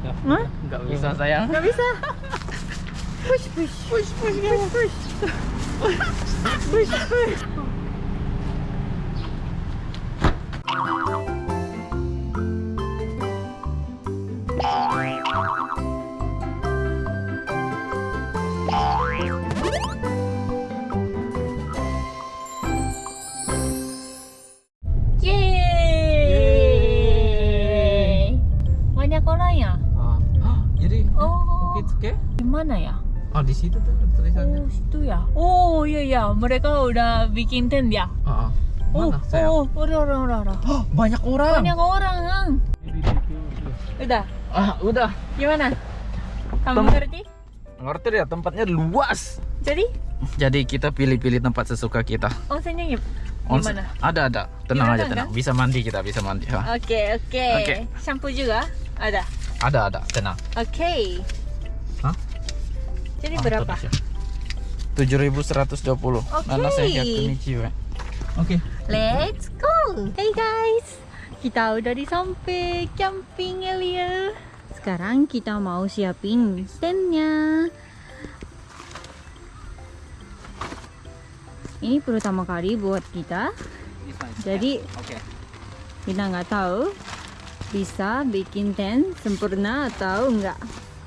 Ya, Hah? Nggak bisa sayang. Nggak bisa. Push, push. Push, push, push, push. push, push. Mana ya? Oh di situ tuh tulisannya. Oh, situ ya. Oh, iya ya. Mereka udah bikin tent ya. Ah. Oh, Mana oh, udah, udah, udah. Oh, banyak orang. Banyak orang, Ang. Udah. Ah, udah. Gimana? Kamu Tem- ngerti? Ngerti ya tempatnya luas. Jadi, Jadi kita pilih-pilih tempat sesuka kita. onsennya Onsen- gimana? Ada ada. Tenang Gimana, aja tenang. kan? Bisa mandi kita bisa mandi. Oke, oke. Oke. Shampoo juga ada. Ada ada tenang. Oke. Hah? Jadi Ah, berapa? 7120. Oke. Nana saya konnichiwa. Oke. Let's go. Hey guys, kita udah di sampai camping area. Sekarang kita mau siapin tentnya. Ini pertama kali buat kita. Jadi kita nggak tahu bisa bikin tent sempurna atau enggak.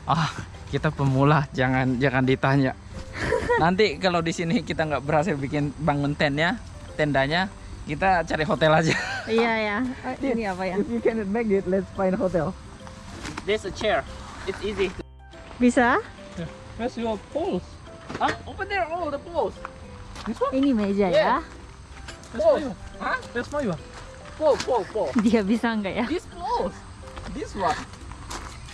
Ah, kita pemula, jangan jangan ditanya. Nanti kalau di sini kita nggak berhasil bikin bangun tentnya, tendanya, kita cari hotel aja. Iya ya. Oh, ini apa ya? If you cannot make it, let's find hotel. There's a chair. It's easy. Bisa? Where's your poles? Ah, over there, all the poles. This one? Ini meja ya. Poles. Huh? Where's my one? Pole, pole, pole. Dia bisa enggak ya? This poles. This one.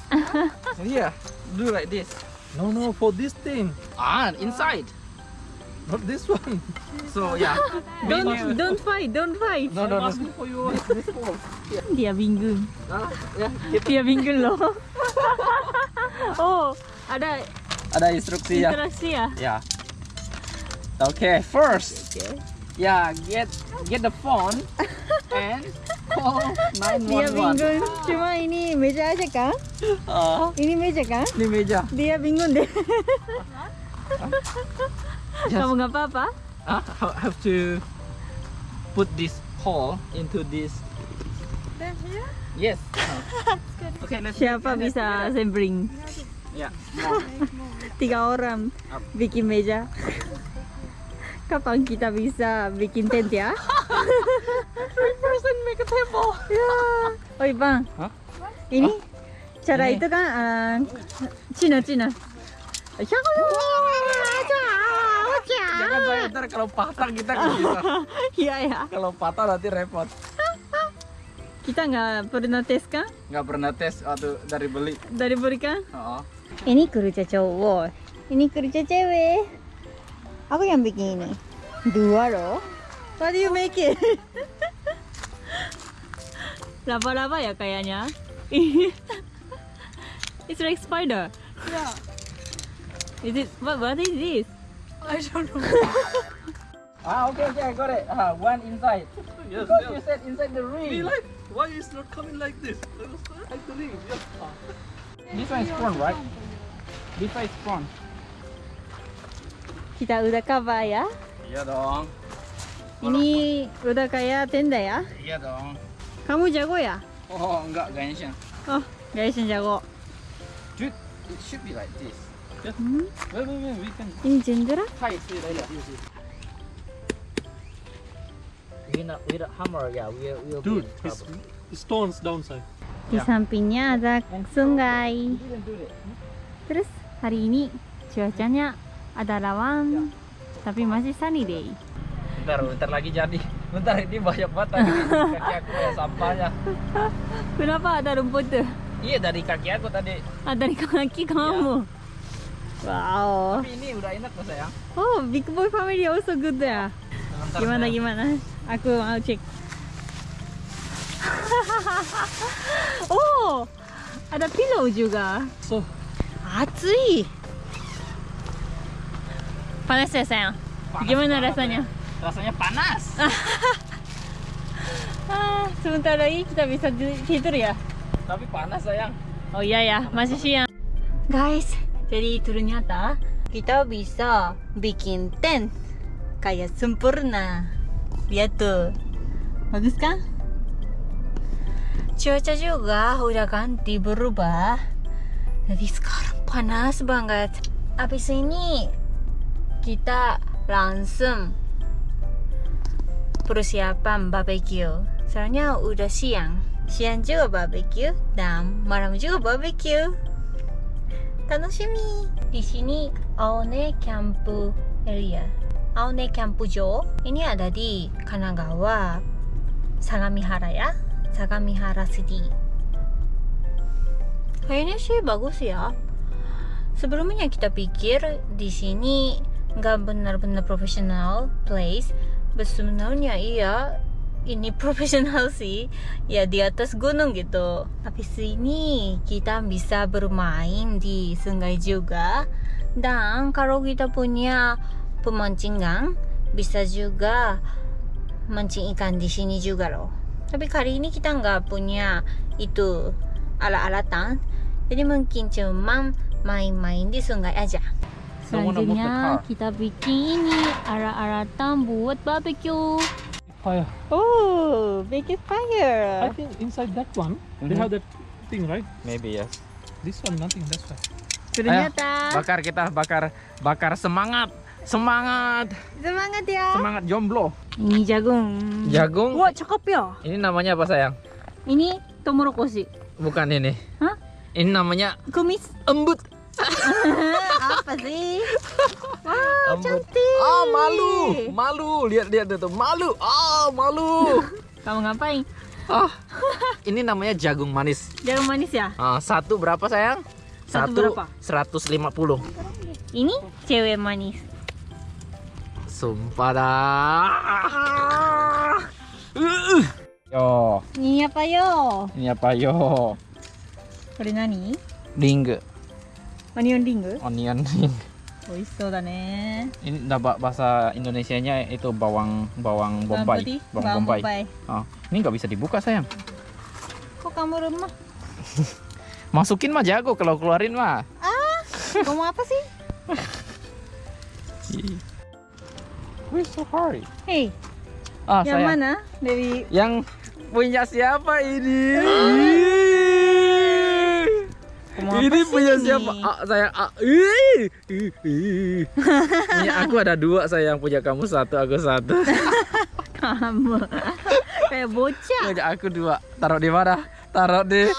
yeah, do like this. No, no, for this thing, Ah, inside. not this one. So yeah. Don't don't fight, don't fight. No, no, no. asking for you. This pole. Dia bingung. Ah, yeah. Dia bingung loh. oh, ada ada instruksi ya. interaksi ya? Yeah. Okay, first. Okay. Yeah, get get the phone and call Dia 911. bingung. Cuma ini meja aja kan? Ah, Ini meja kan? ini meja. Dia bingung deh. Just Kamu nggak apa-apa? ah, ha- have to put this call into this. Yes. Okay, let's Siapa let's- bisa sampling? Yeah. Tiga orang Up. bikin meja. Kapan kita bisa bikin tent ya? Table. ya. Oi bang. Hah? Ini cara Ini. itu kan uh, Cina Cina. Jangan saya ntar kalau patah kita nggak bisa. Iya ya. Kalau patah nanti repot. Kita nggak pernah tes kan? Nggak pernah tes waktu dari beli. Dari berikan. Oh. Ini kerja cowok. Ini kerja cewek. Aku yang bikin ini. Dua loh. What do you make it? Laba-laba ya kayaknya. It's like spider. Yeah, Is it what what is this? I don't know. Ah, okay, okay, I got it. Ah, one inside. Yes, Because yes. you said inside the ring. Be like, why is not coming like this? Like the ring. Yes. Ah. This one is prawn, right? This one is prawn. Kita udah cover ya. Iya dong. Ini udah kayak tenda ya. Iya dong. Kamu jago ya? Oh, enggak kayaknya. Oh, guys yang jago. Dude, it should be like this. Hmm? Wait, wait, wait, we can Ini jendera? tie it like that. With a, with a hammer, yeah, we will Dude, be in it's, trouble. it's stones downside. Di Ya. sampingnya ada sungai. Terus hari ini cuacanya ada lawan, tapi masih sunny day. Bentar, bentar lagi jadi. Bentar, ini banyak banget tadi di kaki aku ya sampahnya. Kenapa ada rumput tuh? Iya, dari kaki aku tadi. Ada di kaki kamu. Wow. Tapi ini udah enak kok sayang. Oh, Big Boy Family also good ya. Bentar, Gimana sayang. gimana? Aku mau cek. oh, ada pillow juga. So, Atsui. Panas ya sayang? Panas Gimana rasanya? ya. Rasanya panas. Ah, sebentar lagi kita bisa tidur ya. Tapi panas sayang. Oh iya ya, masih siang. Guys, jadi ternyata kita bisa bikin tent kayak sempurna. Lihat tuh. Bagus kan? Cuaca juga udah ganti berubah. Jadi sekarang panas banget. Habis ini kita langsung persiapan barbecue. Soalnya udah siang. Siang juga barbecue dan malam juga barbecue. Tanoshimi. Di sini Aone Camp Area. Aone Campujo. Ini ada di Kanagawa, Sagamihara ya. Sagamihara City. Kayaknya sih bagus ya. Sebelumnya kita pikir di sini nggak benar-benar profesional place. Sebenarnya iya, ini profesional sih. Ya di atas gunung gitu. Tapi sini kita bisa bermain di sungai juga. Dan kalau kita punya pemancingan, bisa juga mancing ikan di sini juga loh. Tapi kali ini kita nggak punya itu alat-alatan. Jadi mungkin cuma main-main di sungai aja. Selanjutnya kita bikin ini alat-alatan buat barbecue. Fire. Oh, make it I fire. think inside that one, they Mhm. have that thing, right? Maybe yes. This one, nothing. That's why. Ternyata Bakar kita bakar bakar semangat. Semangat. semangat ya. Semangat jomblo. Ini jagung. Jagung. Wah, cakep ya. Ini namanya apa sayang? Ini tomorokoshi. Bukan ini. Hah? Ini namanya Kumis. embut Apa sih? Wow, Embut. cantik. Ah, malu. Malu. Lihat lihat tuh. Malu. Ah, malu. Kamu ngapain? Ah. Ini namanya jagung manis. Jagung manis ya? Ah, satu berapa sayang? Satu berapa? 150. Ini cewek manis. Sumpah dah. Uh. Yo, Ini apa yo? ini apa yo? これ何 Ling, オニオンリング onion ring. 美味しそうだね Ini dah ba- bahasa Indonesianya itu bawang bawang bombay. putih, Bawang bombay. bombay. Ah, ini nggak bisa dibuka sayang. Kok kamu lemah? Masukin mah jago kalau keluarin mah. Kamu apa sih? Why so hard? Hei, Ah, yang sayang. mana? Dari Yang punya siapa ini? Ini punya ini? siapa? Ah, saya ah. Ih, ih, ih. punya aku ada dua sayang, punya kamu satu, aku satu. kamu. Kayak bocah. punya aku dua. Taruh di mana? Taruh di.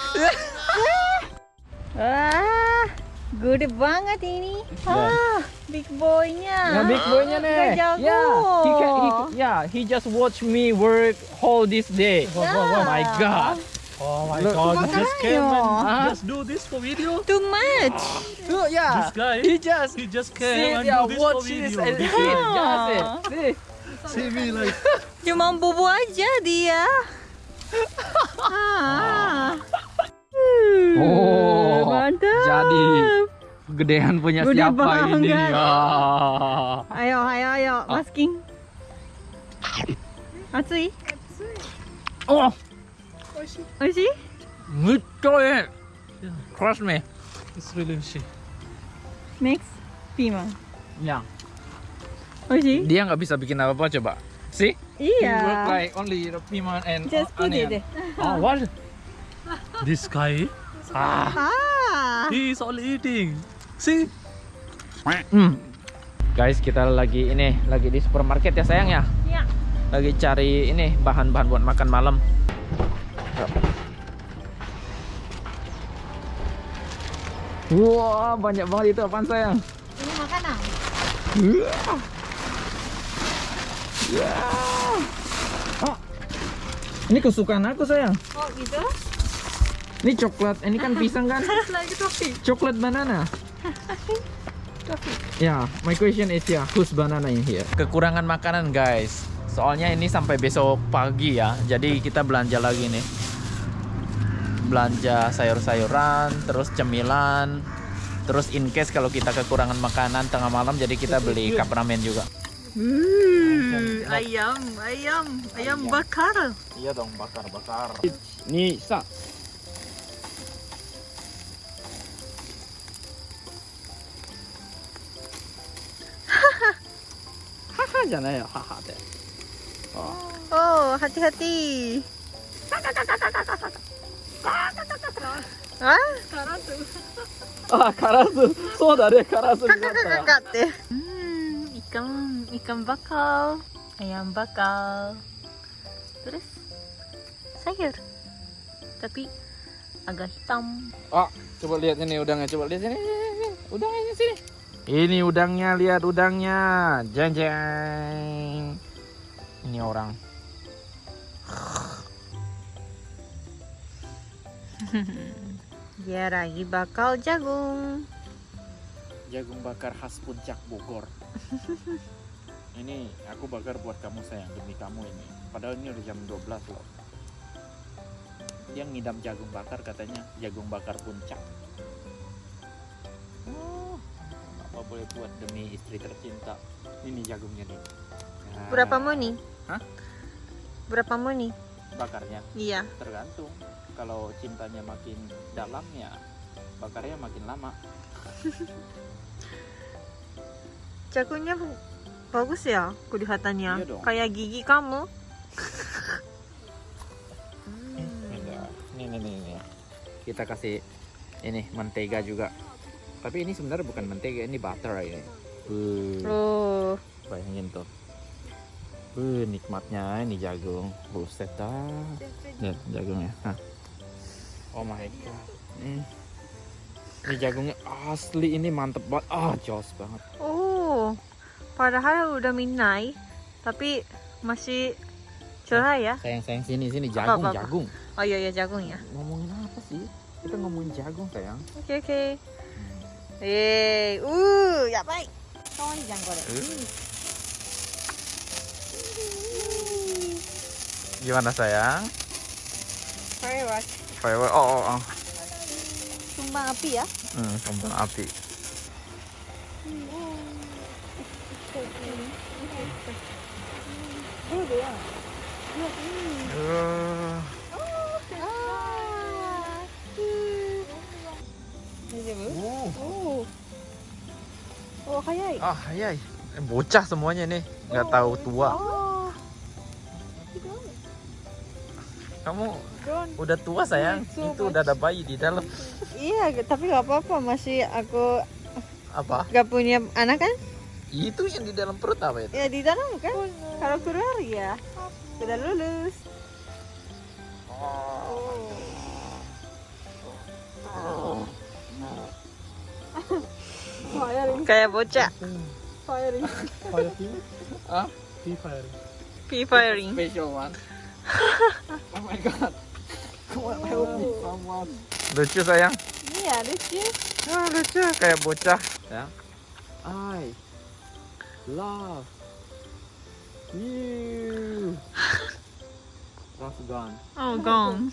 Wah, gede banget ini. Ah, big boy-nya. Nah, big boy-nya nih. Gak jago. Yeah, he can, he, yeah, he just watch me work whole this day. Wow, wow, Oh my god. Oh my Look. god, you just came and Ah. just do this for video? Too much. Look, yeah. This guy, He just he just see, came and yeah, do this for watch this video. and guy. Just it. See. See me like, Cuma bobo aja dia. ah. Oh, mantap. jadi gedean punya Gede siapa ini? banget. Ah. Ayo, ayo, ayo, Ah. masking. Atsui? Oh, Oishi? gitu ya. Trust me. it's really fishy. Next, piman. Ya, Oishi? dia nggak bisa bikin apa-apa coba. See? Iya. like only the piman and Just put onion. it. Oh, what? This guy, Ah. Ah. he is only eating. See? Hmm. Guys, kita lagi ini lagi di supermarket ya sayang ya. Ya. Lagi cari ini bahan-bahan buat makan malam. Wah, banyak banget itu apaan sayang? Ini makanan. Oh, ini kesukaan aku sayang. Oh, gitu? Ini coklat, ini kan pisang kan? Coklat banana. Ya, my question is ya, who's banana in here? Kekurangan makanan guys. Soalnya ini sampai besok pagi ya. Jadi kita belanja lagi nih. Belanja sayur-sayuran, terus cemilan. Terus in case kalau kita kekurangan makanan tengah malam jadi kita beli cup ramen juga. Uh, ayam, ayam, ayam bakar. Iya dong, bakar-bakar. Nih, sa. Haha, jangan ya, haha deh. Oh. Oh, hati-hati. Ah, Ah, karasu. So da ne, karasu kakak Hmm, ikan, ikan bakal, ayam bakal. Terus sayur. Tapi agak hitam. Ah, coba lihat ini udangnya, coba lihat sini. Udangnya sini. Ini udangnya, lihat udangnya. Jeng jeng. Ini orang. Dia lagi bakal jagung. Jagung bakar khas puncak Bogor. ini aku bakar buat kamu sayang, demi kamu ini. Padahal ini udah jam 12 loh. Dia ngidam jagung bakar katanya jagung bakar puncak. Oh, apa boleh buat demi istri tercinta. Ini jagungnya nih. Nah, Berapa nih? Hah? Berapa nih? Bakarnya Iya. tergantung. Kalau cintanya makin dalam ya bakarnya makin lama. Jagungnya bagus ya kelihatannya. Iya dong. Kayak gigi kamu. Beda. Nih, nih, nih. Kita kasih ini mentega juga. Tapi ini sebenarnya bukan mentega, ini butter ini. Uh, Oh, bayangin tuh. Uh, nikmatnya ini jagung. Buset dah. Lihat jagungnya. Hah. Oh my god. Hmm. Ini jagungnya asli ini mantep banget. Ah, jos banget. oh. Padahal udah midnight, tapi masih cerah ya. Sayang sayang sini sini jagung apa, apa? jagung. Oh iya iya jagung ya. Ngomongin apa sih? Kita ngomongin jagung sayang. Oke oke. Eh, uh, ya baik. Kawan jangan goreng. Gimana sayang? Firework. Firework. Oh, oh, oh. Sumbang api ya. Hmm, kembang api. Uh, Oh. Oh, kayak. ah, hayai. Eh, Bocah semuanya nih, nggak tahu tua. Oh. Kamu udah tua sayang. Itu udah ada bayi di dalam. Iya, tapi nggak apa-apa. Masih aku Apa? nggak punya anak kan? Itu yang di dalam perut apa itu? Ya di dalam kan. Kalau keluar ya sudah lulus. Kayak bocah. Firing. Firing. Ah, Pea firing. Pea firing. special one. Oh my god. Come on, help me someone. Lucu sayang. Iya, lucu. Ah, lucu kayak bocah. Ya. I love you. Love gone. Oh, gone.